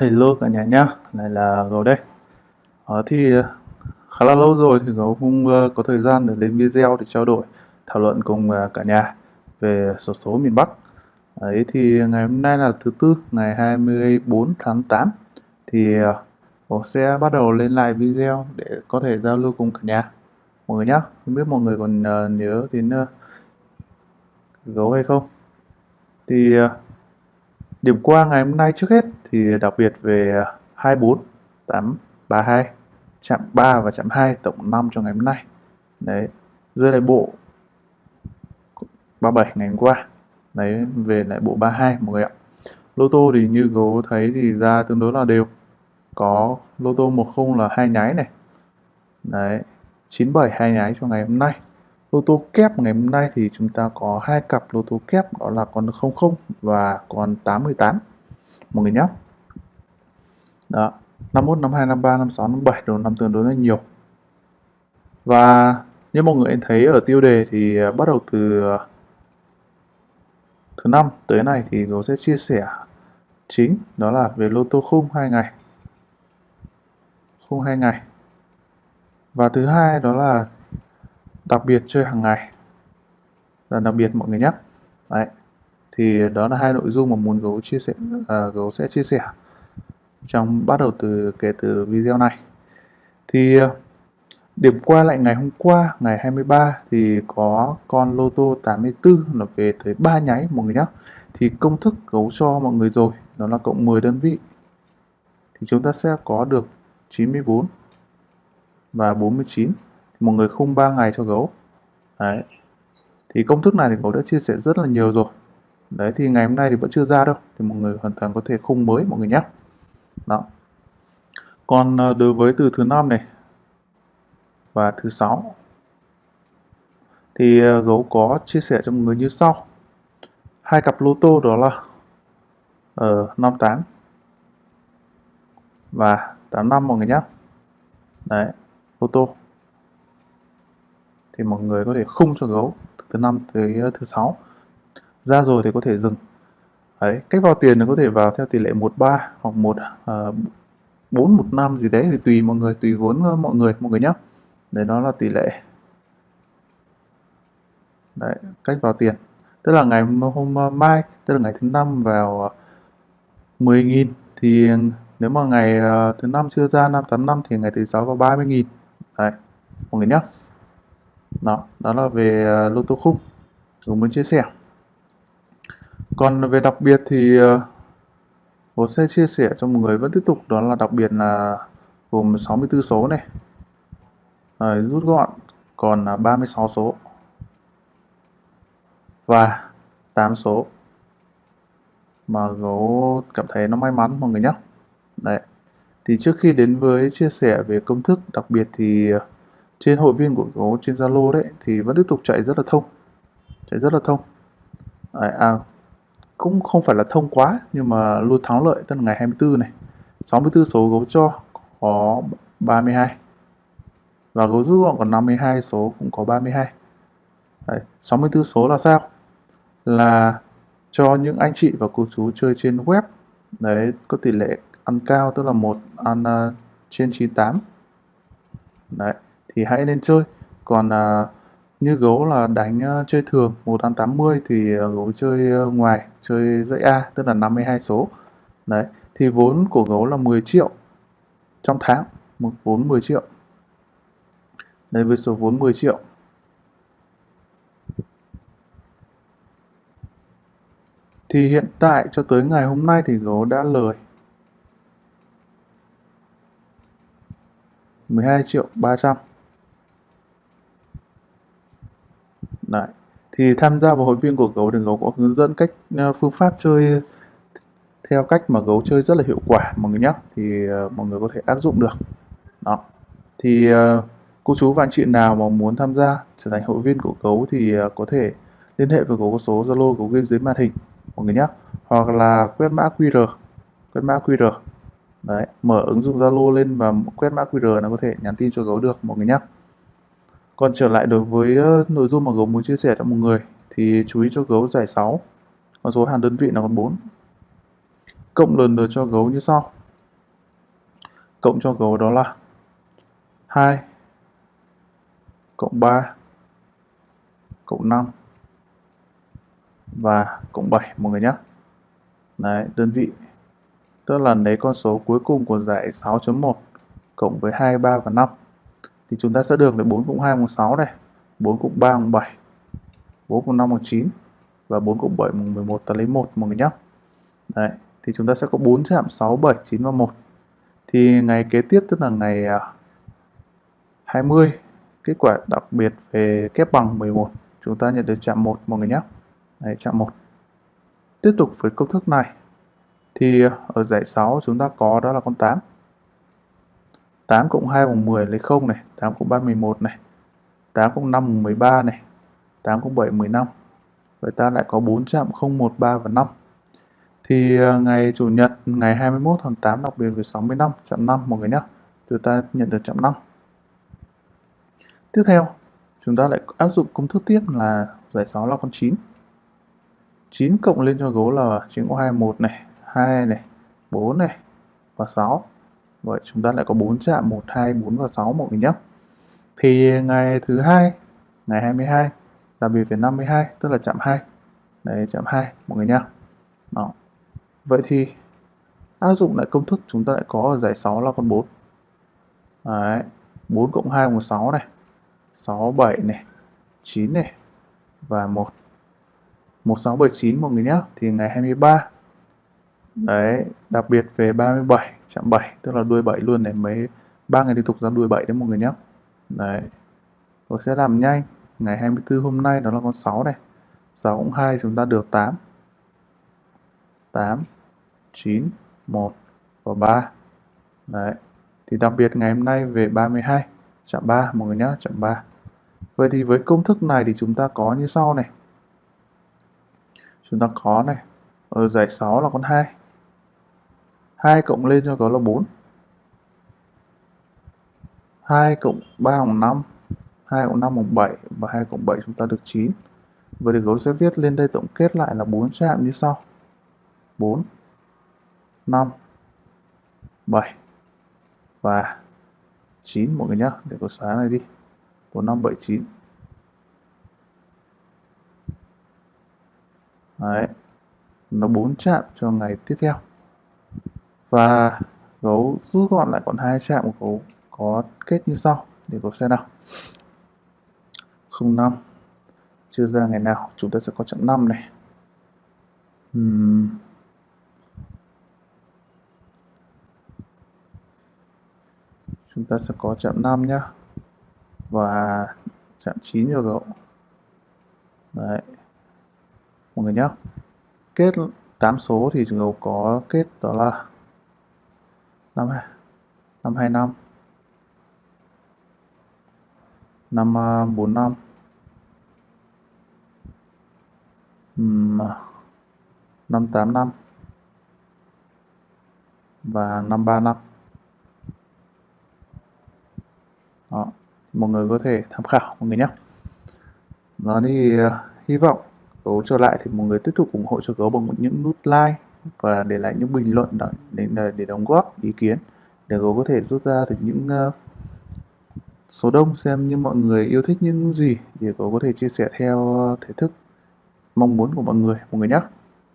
Hello cả nhà nhá, lại là Gấu đây. à, thì ờ, khá là lâu rồi thì Gấu không ờ, có thời gian để lên video để trao đổi, thảo luận cùng cả nhà về sổ số miền Bắc. Đấy thì ngày hôm nay là thứ tư, ngày 24 tháng 8 thì Gấu sẽ bắt đầu lên lại video để có thể giao lưu cùng cả nhà mọi người nhá. Không biết mọi người còn nhớ đến Gấu hay không? Thì Điểm qua ngày hôm nay trước hết thì đặc biệt về 24, 8, 32, chạm 3 và chạm 2 tổng 5 cho ngày hôm nay. Đấy, rơi lại bộ 37 ngày hôm qua. Đấy, về lại bộ 32 mọi người ạ. Lô tô thì như gấu thấy thì ra tương đối là đều. Có lô tô 10 là hai nháy này. Đấy, 97 hai nháy cho ngày hôm nay. Lô tô kép ngày hôm nay thì chúng ta có hai cặp lô tô kép đó là con 00 và con 818 mọi người nhé. Đó, 51, 52, 53, 56, 57 đồ năm tương đối là nhiều. Và như mọi người thấy ở tiêu đề thì à, bắt đầu từ à, thứ năm tới này thì tôi sẽ chia sẻ chính đó là về lô tô khung hai ngày. Khung hai ngày. Và thứ hai đó là đặc biệt chơi hàng ngày. Là đặc biệt mọi người nhé đấy thì đó là hai nội dung mà muốn gấu chia sẻ à, gấu sẽ chia sẻ trong bắt đầu từ kể từ video này. Thì à, điểm qua lại ngày hôm qua ngày 23 thì có con lô tô 84 là về tới ba nháy mọi người nhé thì công thức gấu cho mọi người rồi đó là cộng 10 đơn vị. Thì chúng ta sẽ có được 94 và 49 một người khung 3 ngày cho gấu. Đấy. Thì công thức này thì gấu đã chia sẻ rất là nhiều rồi. Đấy thì ngày hôm nay thì vẫn chưa ra đâu. Thì mọi người hoàn toàn có thể khung mới mọi người nhé. Đó. Còn ờ, đối với từ thứ năm này và thứ sáu thì ờ, gấu có chia sẻ cho mọi người như sau. Hai cặp lô tô đó là ở uh, 58 và 85 mọi người nhé. Đấy lô tô thì mọi người có thể khung cho gấu từ thứ năm tới ờ, thứ sáu. Ra rồi thì có thể dừng. Đấy, cách vào tiền thì có thể vào theo tỷ lệ 13 hoặc một ờ, bốn, một năm gì đấy, thì tùy mọi người, tùy vốn ờ, mọi người mọi người nhé đấy, đó là tỷ lệ. Đấy, cách vào tiền. Tức là ngày hôm mai, tức là ngày thứ năm vào 10.000 thì nếu mà ngày thứ năm chưa ra 585 thì ngày thứ sáu vào 30.000 đấy, mọi người nhé đó đó là về uh, lô tô khung. Rồi muốn chia sẻ. Còn về đặc biệt thì uh, tôi sẽ chia sẻ cho mọi người vẫn tiếp tục đó là đặc biệt là gồm 64 số này. Rồi, rút gọn còn là 36 số. Và 8 số. Mà gấu cảm thấy nó may mắn mọi người nhé đấy. Thì trước khi đến với chia sẻ về công thức đặc biệt thì uh, trên hội viên của gấu trên Zalo đấy thì vẫn tiếp tục chạy rất là thông. Chạy rất là thông. À, à, cũng không phải là thông quá nhưng mà luôn thắng lợi tức là ngày 24 này. 64 số gấu cho có 32 và gấu rút gọn còn 52 số cũng có 32 Đấy, 64 số là sao? Là cho những anh chị và cô chú chơi trên web. Đấy có tỷ lệ ăn cao tức là một ăn uh, trên 98 đấy thì hãy nên chơi. Còn à, như gấu là đánh uh, chơi thường 1 ăn 80 thì uh, gấu chơi uh, ngoài chơi dãy A tức là 52 số. Đấy thì vốn của gấu là 10 triệu trong tháng một vốn 10 triệu. Đây với số vốn 10 triệu. Thì hiện tại cho tới ngày hôm nay thì gấu đã lời 12 triệu 300 Đấy. Thì tham gia vào hội viên của gấu thì gấu có hướng dẫn cách ờ, phương pháp chơi theo cách mà gấu chơi rất là hiệu quả mọi người nhé thì uh, mọi người có thể áp dụng được. Đó. Thì uh, cô chú và anh chị nào mà muốn tham gia trở thành hội viên của gấu thì uh, có thể liên hệ với gấu có số zalo gấu game dưới màn hình mọi người nhé hoặc là quét mã qr quét mã qr đấy mở ứng dụng zalo lên và quét mã qr là có thể nhắn tin cho gấu được mọi người nhé còn trở lại đối với nội dung mà gấu muốn chia sẻ cho mọi người thì chú ý cho gấu giải 6. Con số hàng đơn vị là con 4. Cộng lần lượt cho gấu như sau. cộng cho gấu đó là 2 cộng 3 cộng 5 và cộng 7 mọi người nhé. Đấy, đơn vị. Tức là lấy con số cuối cùng của giải 6.1 cộng với 2, 3 và 5. Thì chúng ta sẽ được là 4 cộng 2 bằng 6 này, 4 cộng 3 bằng 7, 4 cộng 5 bằng 9 và 4 cộng 7 bằng 11 ta lấy 1 mọi người nhé. Đấy, thì chúng ta sẽ có 4 chạm 6, 7, 9 và 1. Thì ngày kế tiếp tức là ngày à, 20, kết quả đặc biệt về kép bằng 11, chúng ta nhận được chạm 1 mọi người nhé. Đấy, chạm 1. Tiếp tục với công thức này thì à, ở giải 6 chúng ta có đó là con 8. 8 cộng 2 bằng 10 lấy 0 này, 8 cộng 3 11 này, 8 cộng 5 bằng 13 này, 8 cộng 7 15. Vậy ta lại có 4 chạm 0, 1, 3 và 5. Thì ờ, ngày Chủ nhật ngày 21 tháng 8 đặc biệt về 65 chạm 5 mọi người nhé. Chúng ta nhận được chạm 5. Tiếp theo, chúng ta lại áp dụng công thức tiếp là giải 6 là con 9. 9 cộng lên cho gấu là 9 có 2, 1 này, 2 này, 4 này và 6. Vậy chúng ta lại có 4 chạm 1, 2, 4 và 6 mọi người nhé. Thì ngày thứ hai, ngày 22 là biệt về 52 tức là chạm 2. Đấy chạm 2 mọi người nhé. Đó. Vậy thì áp dụng lại công thức chúng ta lại có ở giải 6 là con 4. Đấy, 4 cộng 2 bằng 6 này. 6, 7 này, 9 này và 1. 1679 mọi người nhé. Thì ngày 23 Đấy, đặc biệt về 37 chạm 7 tức là đuôi 7 luôn này mấy ba ngày liên tục ra đuôi 7 đấy mọi người nhé. Đấy. Tôi sẽ làm nhanh. Ngày 24 hôm nay đó là con 6 này. 6 cũng 2 chúng ta được 8. 8 9 1 và 3. Đấy. Thì đặc biệt ngày hôm nay về 32 chạm 3 mọi người nhé, chạm 3. Vậy thì với công thức này thì chúng ta có như sau này. Chúng ta có này, ở giải 6 là con 2. 2 cộng lên cho có là 4. 2 cộng 3 bằng 5. 2 cộng 5 bằng 7 và 2 cộng 7 chúng ta được 9. Vậy thì gấu sẽ viết lên đây tổng kết lại là 4 chạm như sau. 4 5 7 và 9 mọi người nhé để có xóa này đi 4 5 7 9 đấy, nó 4 chạm cho ngày tiếp theo và gấu rút gọn lại còn hai chạm của gấu có kết như sau, để gấu xem nào. 05 chưa ra ngày nào, chúng ta sẽ có chặng 5 này. Uhm. chúng ta sẽ có chạm 5 nhá. Và chạm 9 cho gấu. Đấy. Mọi người nhá. Kết 8 số thì gấu có kết đó là 5 525 545 585 và 535 Đó. mọi người có thể tham khảo mọi người nhé. Đó thì uh, hy vọng gấu trở lại thì mọi người tiếp tục ủng hộ cho gấu bằng những nút like và để lại những bình luận để, để đóng góp ý kiến. Để gấu có thể rút ra được những uh, số đông xem như mọi người yêu thích những gì để gấu có thể chia sẻ theo thể thức mong muốn của mọi người mọi người nhé.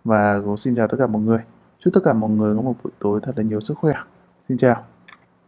Và gấu xin chào tất cả mọi người. Chúc tất cả mọi người có một buổi tối thật là nhiều sức khỏe. Xin chào.